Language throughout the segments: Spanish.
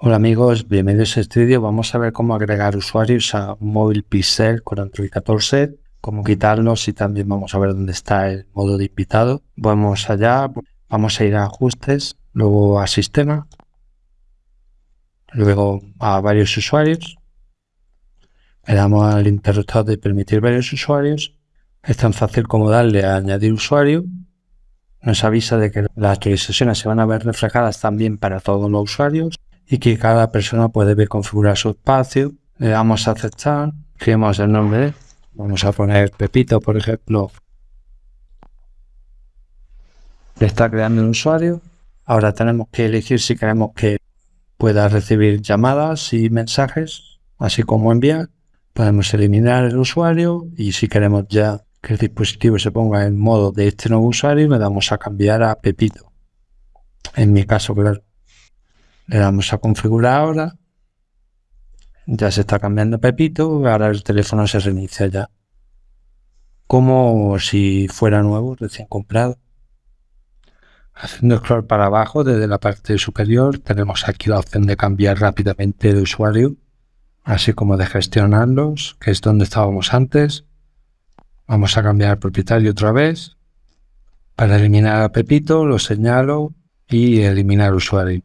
Hola amigos, bienvenidos a este vídeo. Vamos a ver cómo agregar usuarios a un móvil Pixel con Android 14, cómo quitarlos y también vamos a ver dónde está el modo de invitado. Vamos allá, vamos a ir a ajustes, luego a sistema, luego a varios usuarios. Le damos al interruptor de permitir varios usuarios. Es tan fácil como darle a añadir usuario. Nos avisa de que las actualizaciones se van a ver reflejadas también para todos los usuarios y que cada persona puede configurar su espacio. Le damos a aceptar, escribimos el nombre, vamos a poner Pepito, por ejemplo. Le está creando un usuario. Ahora tenemos que elegir si queremos que pueda recibir llamadas y mensajes, así como enviar. Podemos eliminar el usuario y si queremos ya que el dispositivo se ponga en modo de este nuevo usuario, le damos a cambiar a Pepito. En mi caso, claro. Le damos a configurar ahora. Ya se está cambiando Pepito. Ahora el teléfono se reinicia ya. Como si fuera nuevo, recién comprado. Haciendo scroll para abajo desde la parte superior tenemos aquí la opción de cambiar rápidamente de usuario, así como de gestionarlos, que es donde estábamos antes. Vamos a cambiar al propietario otra vez. Para eliminar a Pepito lo señalo y eliminar usuario.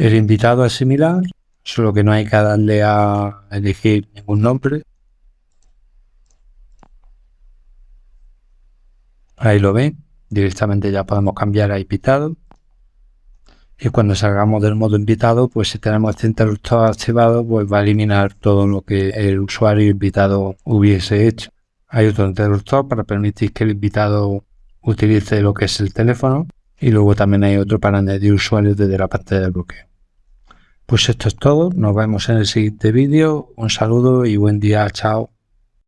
El invitado es similar, solo que no hay que darle a elegir ningún nombre. Ahí lo ven, directamente ya podemos cambiar a invitado. Y cuando salgamos del modo invitado, pues si tenemos este interruptor activado, pues va a eliminar todo lo que el usuario invitado hubiese hecho. Hay otro interruptor para permitir que el invitado utilice lo que es el teléfono y luego también hay otro para añadir usuarios desde la pantalla de bloqueo. Pues esto es todo, nos vemos en el siguiente vídeo, un saludo y buen día, chao.